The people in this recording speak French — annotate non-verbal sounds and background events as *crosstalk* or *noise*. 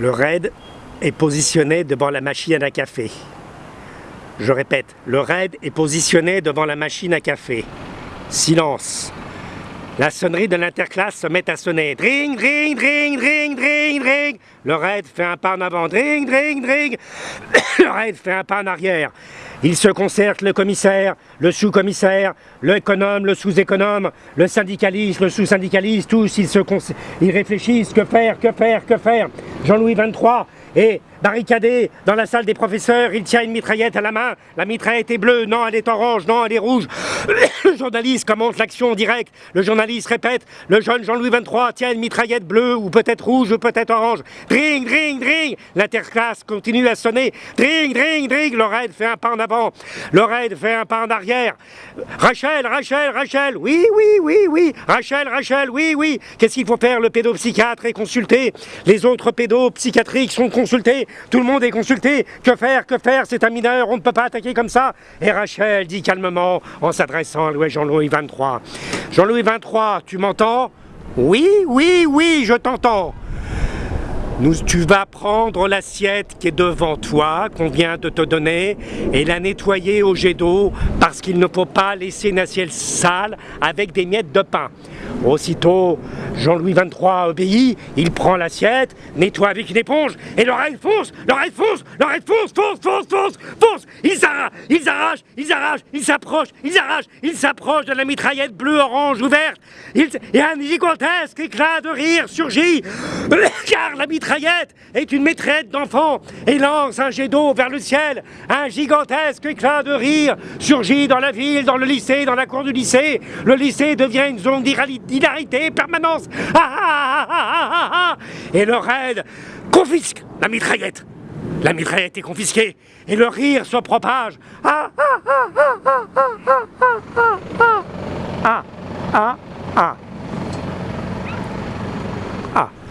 Le raid est positionné devant la machine à café. Je répète, le raid est positionné devant la machine à café. Silence. La sonnerie de l'interclasse se met à sonner. Dring, dring, dring, dring, dring, dring. Le raid fait un pas en avant. Dring, dring, dring. *coughs* Le raid fait un pas en arrière. Il se concerte le commissaire, le sous-commissaire, l'économe, le sous-économe, le syndicaliste, le sous-syndicaliste, tous ils, se ils réfléchissent, que faire, que faire, que faire? Jean-Louis XXIII et barricadé dans la salle des professeurs, il tient une mitraillette à la main, la mitraillette est bleue, non elle est orange, non elle est rouge. *coughs* Le journaliste commence l'action en direct, le journaliste répète, le jeune Jean-Louis XXIII tient une mitraillette bleue ou peut-être rouge ou peut-être orange. Dring, dring, dring, l'interclasse continue à sonner, dring, dring, dring, Lorraine fait un pas en avant, Lorraine fait un pas en arrière. Rachel, Rachel, Rachel, oui, oui, oui, oui, Rachel, Rachel, oui, oui. Qu'est-ce qu'il faut faire? Le pédopsychiatre est consulté, les autres pédopsychiatriques sont consultés, tout le monde est consulté. Que faire Que faire C'est un mineur, on ne peut pas attaquer comme ça. Et Rachel dit calmement, en s'adressant à Jean-Louis XXIII. Jean-Louis XXIII, tu m'entends? Oui, oui, oui, je t'entends. Tu vas prendre l'assiette qui est devant toi, qu'on vient de te donner, et la nettoyer au jet d'eau, parce qu'il ne faut pas laisser une assiette sale avec des miettes de pain. Aussitôt, Jean-Louis XXIII obéit, il prend l'assiette, nettoie avec une éponge, et l'oreille fonce, l'oreille fonce, l'oreille fonce, fonce, fonce, fonce, fonce Ils arrachent, ils arrachent, ils arrachent, ils s'approchent, ils arrachent, ils s'approchent de la mitraillette bleue-orange ouverte, et un gigantesque éclat de rire surgit, *coughs* car la mitraillette est une maîtresse d'enfant, et lance un jet d'eau vers le ciel, un gigantesque éclat de rire surgit dans la ville, dans le lycée, dans la cour du lycée, le lycée devient une zone d'iralité hilarité, permanence. et le raid confisque la mitraillette. La mitraillette est confisquée et le rire se propage. Ah, ah, ah, ah, ah, ah, ah, ah, ah.